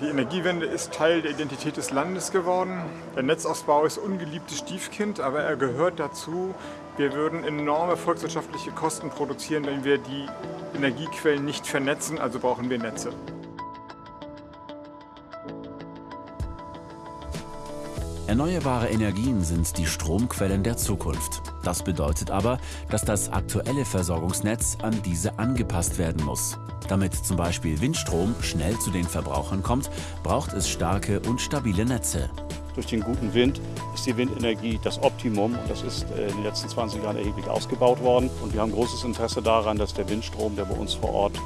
Die Energiewende ist Teil der Identität des Landes geworden. Der Netzausbau ist ungeliebtes Stiefkind, aber er gehört dazu. Wir würden enorme volkswirtschaftliche Kosten produzieren, wenn wir die Energiequellen nicht vernetzen, also brauchen wir Netze. Erneuerbare Energien sind die Stromquellen der Zukunft. Das bedeutet aber, dass das aktuelle Versorgungsnetz an diese angepasst werden muss. Damit zum Beispiel Windstrom schnell zu den Verbrauchern kommt, braucht es starke und stabile Netze. Durch den guten Wind ist die Windenergie das Optimum und das ist äh, in den letzten 20 Jahren erheblich ausgebaut worden. Und wir haben großes Interesse daran, dass der Windstrom, der bei uns vor Ort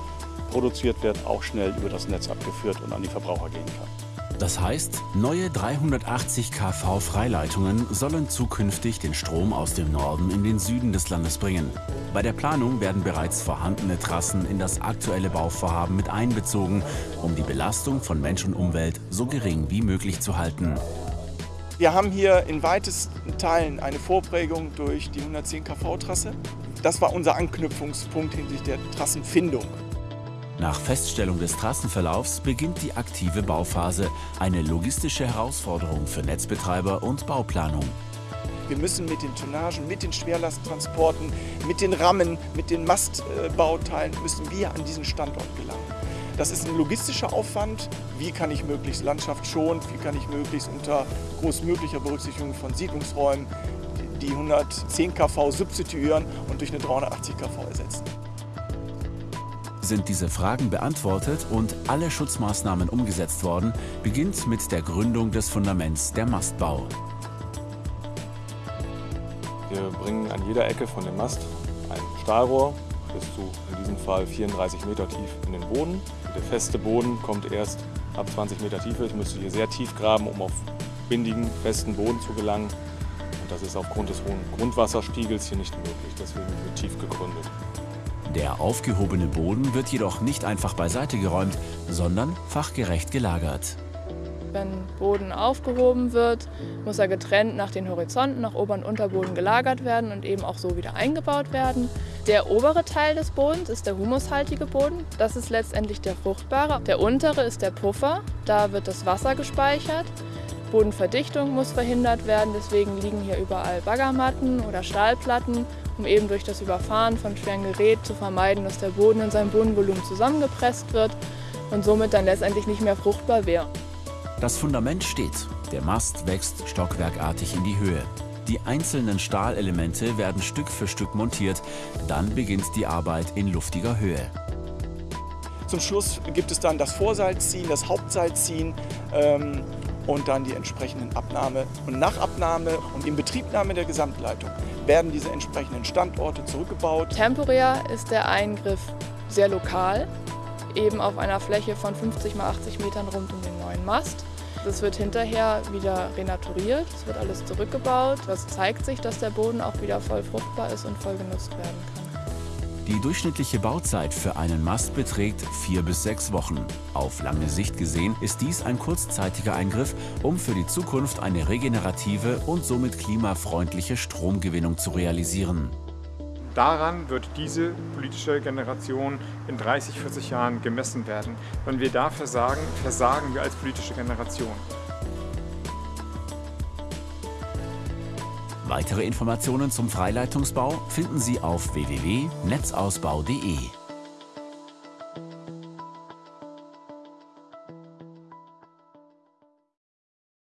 produziert wird, auch schnell über das Netz abgeführt und an die Verbraucher gehen kann. Das heißt, neue 380 kV Freileitungen sollen zukünftig den Strom aus dem Norden in den Süden des Landes bringen. Bei der Planung werden bereits vorhandene Trassen in das aktuelle Bauvorhaben mit einbezogen, um die Belastung von Mensch und Umwelt so gering wie möglich zu halten. Wir haben hier in weitesten Teilen eine Vorprägung durch die 110 kV-Trasse. Das war unser Anknüpfungspunkt hinsichtlich der Trassenfindung. Nach Feststellung des Trassenverlaufs beginnt die aktive Bauphase, eine logistische Herausforderung für Netzbetreiber und Bauplanung. Wir müssen mit den Tonnagen, mit den Schwerlasttransporten, mit den Rammen, mit den Mastbauteilen müssen wir an diesen Standort gelangen. Das ist ein logistischer Aufwand. Wie kann ich möglichst landschaftsschonend, wie kann ich möglichst unter großmöglicher Berücksichtigung von Siedlungsräumen die 110 kV substituieren und durch eine 380 kV ersetzen. Sind diese Fragen beantwortet und alle Schutzmaßnahmen umgesetzt worden, beginnt mit der Gründung des Fundaments der Mastbau. Wir bringen an jeder Ecke von dem Mast ein Stahlrohr bis zu in diesem Fall 34 Meter tief in den Boden. Der feste Boden kommt erst ab 20 Meter Tiefe. Ich müsste hier sehr tief graben, um auf windigen, festen Boden zu gelangen. Und das ist aufgrund des hohen Grundwasserspiegels hier nicht möglich. Deswegen wird tief gegründet. Der aufgehobene Boden wird jedoch nicht einfach beiseite geräumt, sondern fachgerecht gelagert. Wenn Boden aufgehoben wird, muss er getrennt nach den Horizonten, nach Ober- und Unterboden gelagert werden und eben auch so wieder eingebaut werden. Der obere Teil des Bodens ist der humushaltige Boden. Das ist letztendlich der fruchtbare. Der untere ist der Puffer. Da wird das Wasser gespeichert. Bodenverdichtung muss verhindert werden, deswegen liegen hier überall Baggermatten oder Stahlplatten um eben durch das Überfahren von schweren Geräten zu vermeiden, dass der Boden in seinem Bodenvolumen zusammengepresst wird und somit dann letztendlich nicht mehr fruchtbar wäre. Das Fundament steht. Der Mast wächst stockwerkartig in die Höhe. Die einzelnen Stahlelemente werden Stück für Stück montiert. Dann beginnt die Arbeit in luftiger Höhe. Zum Schluss gibt es dann das Vorseilziehen, das Hauptseilziehen ähm, und dann die entsprechenden Abnahme. Und nach Abnahme und Inbetriebnahme der Gesamtleitung werden diese entsprechenden Standorte zurückgebaut. Temporär ist der Eingriff sehr lokal, eben auf einer Fläche von 50 mal 80 Metern rund um den neuen Mast. Das wird hinterher wieder renaturiert, es wird alles zurückgebaut. Das zeigt sich, dass der Boden auch wieder voll fruchtbar ist und voll genutzt werden kann. Die durchschnittliche Bauzeit für einen Mast beträgt vier bis sechs Wochen. Auf lange Sicht gesehen ist dies ein kurzzeitiger Eingriff, um für die Zukunft eine regenerative und somit klimafreundliche Stromgewinnung zu realisieren. Daran wird diese politische Generation in 30, 40 Jahren gemessen werden. Wenn wir da versagen, versagen wir als politische Generation. Weitere Informationen zum Freileitungsbau finden Sie auf www.netzausbau.de.